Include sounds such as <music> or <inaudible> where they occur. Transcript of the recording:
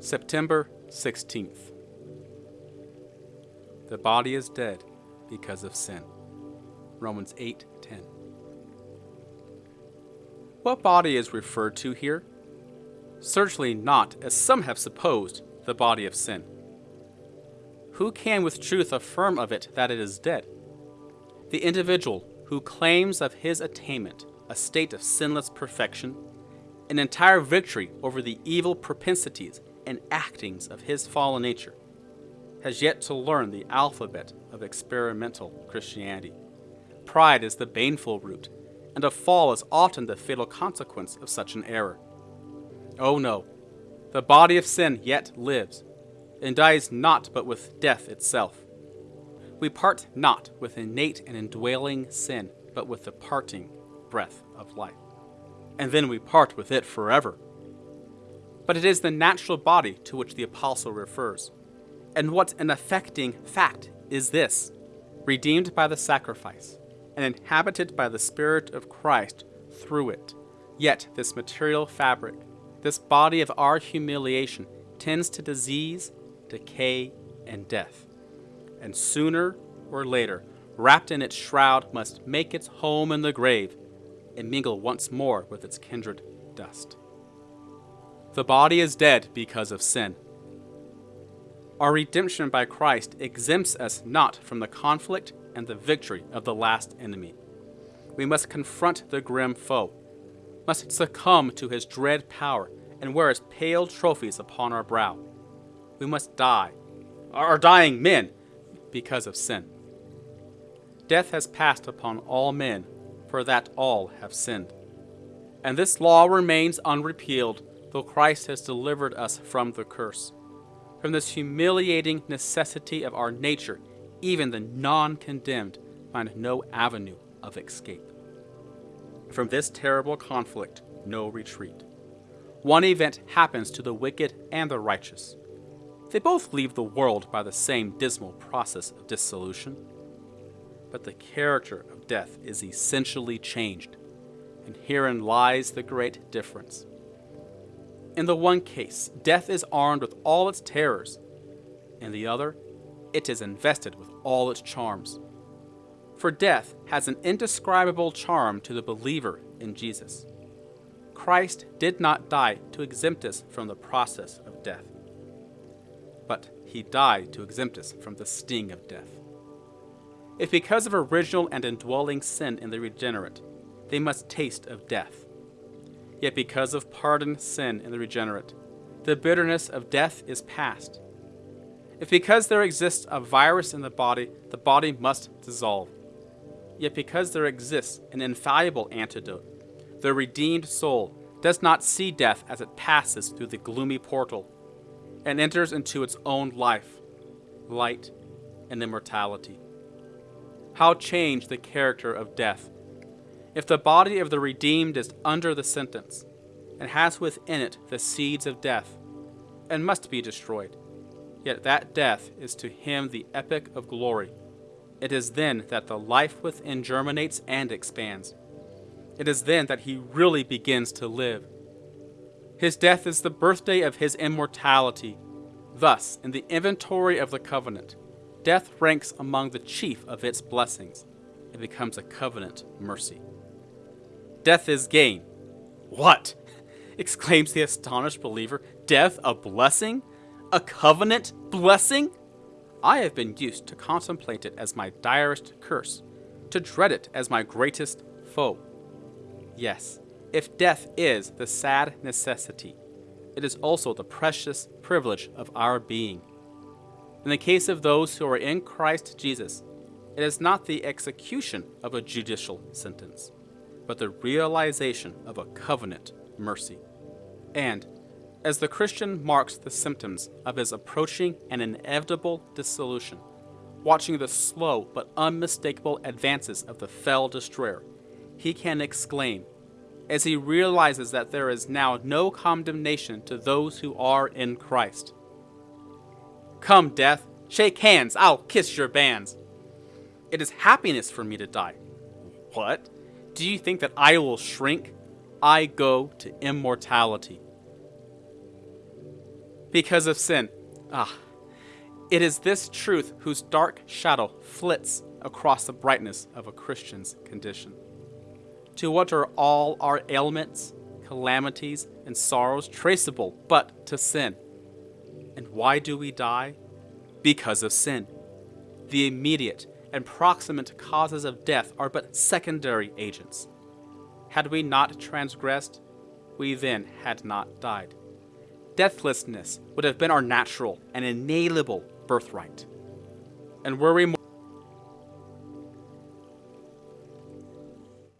September 16th. The body is dead because of sin. Romans 8:10. What body is referred to here? Certainly not, as some have supposed, the body of sin. Who can with truth affirm of it that it is dead? The individual who claims of his attainment a state of sinless perfection, an entire victory over the evil propensities and actings of his fallen nature, has yet to learn the alphabet of experimental Christianity. Pride is the baneful root, and a fall is often the fatal consequence of such an error. Oh no, the body of sin yet lives, and dies not but with death itself. We part not with innate and indwelling sin, but with the parting breath of life. And then we part with it forever. But it is the natural body to which the apostle refers. And what an affecting fact is this redeemed by the sacrifice, and inhabited by the Spirit of Christ through it. Yet this material fabric, this body of our humiliation, tends to disease, decay, and death. And sooner or later, wrapped in its shroud, must make its home in the grave and mingle once more with its kindred dust. The body is dead because of sin. Our redemption by Christ exempts us not from the conflict and the victory of the last enemy. We must confront the grim foe, must succumb to his dread power, and wear his pale trophies upon our brow. We must die, are dying men, because of sin. Death has passed upon all men, for that all have sinned. And this law remains unrepealed, though Christ has delivered us from the curse. From this humiliating necessity of our nature, even the non condemned find no avenue of escape. From this terrible conflict, no retreat. One event happens to the wicked and the righteous. They both leave the world by the same dismal process of dissolution. But the character of death is essentially changed, and herein lies the great difference. In the one case, death is armed with all its terrors. In the other, it is invested with all its charms. For death has an indescribable charm to the believer in Jesus. Christ did not die to exempt us from the process of death, but he died to exempt us from the sting of death. If because of original and indwelling sin in the regenerate, they must taste of death, yet because of pardoned sin in the regenerate, the bitterness of death is past. If because there exists a virus in the body, the body must dissolve, yet because there exists an infallible antidote, the redeemed soul does not see death as it passes through the gloomy portal and enters into its own life, light, and immortality. How change the character of death? If the body of the redeemed is under the sentence, and has within it the seeds of death, and must be destroyed, yet that death is to him the epoch of glory. It is then that the life within germinates and expands. It is then that he really begins to live. His death is the birthday of his immortality. Thus, in the inventory of the covenant, death ranks among the chief of its blessings. It becomes a covenant mercy. Death is gain. What? <laughs> exclaims the astonished believer. Death a blessing? A covenant blessing? I have been used to contemplate it as my direst curse, to dread it as my greatest foe. Yes, if death is the sad necessity, it is also the precious privilege of our being. In the case of those who are in Christ Jesus, it is not the execution of a judicial sentence, but the realization of a covenant mercy. And, as the Christian marks the symptoms of his approaching and inevitable dissolution, watching the slow but unmistakable advances of the fell destroyer, he can exclaim, as he realizes that there is now no condemnation to those who are in Christ. Come, death, shake hands, I'll kiss your bands. It is happiness for me to die. What? Do you think that I will shrink? I go to immortality. Because of sin. Ah. It is this truth whose dark shadow flits across the brightness of a Christian's condition. To what are all our ailments, calamities, and sorrows traceable but to sin? And why do we die? Because of sin. The immediate and proximate causes of death are but secondary agents. Had we not transgressed, we then had not died. Deathlessness would have been our natural and inalienable birthright. And were we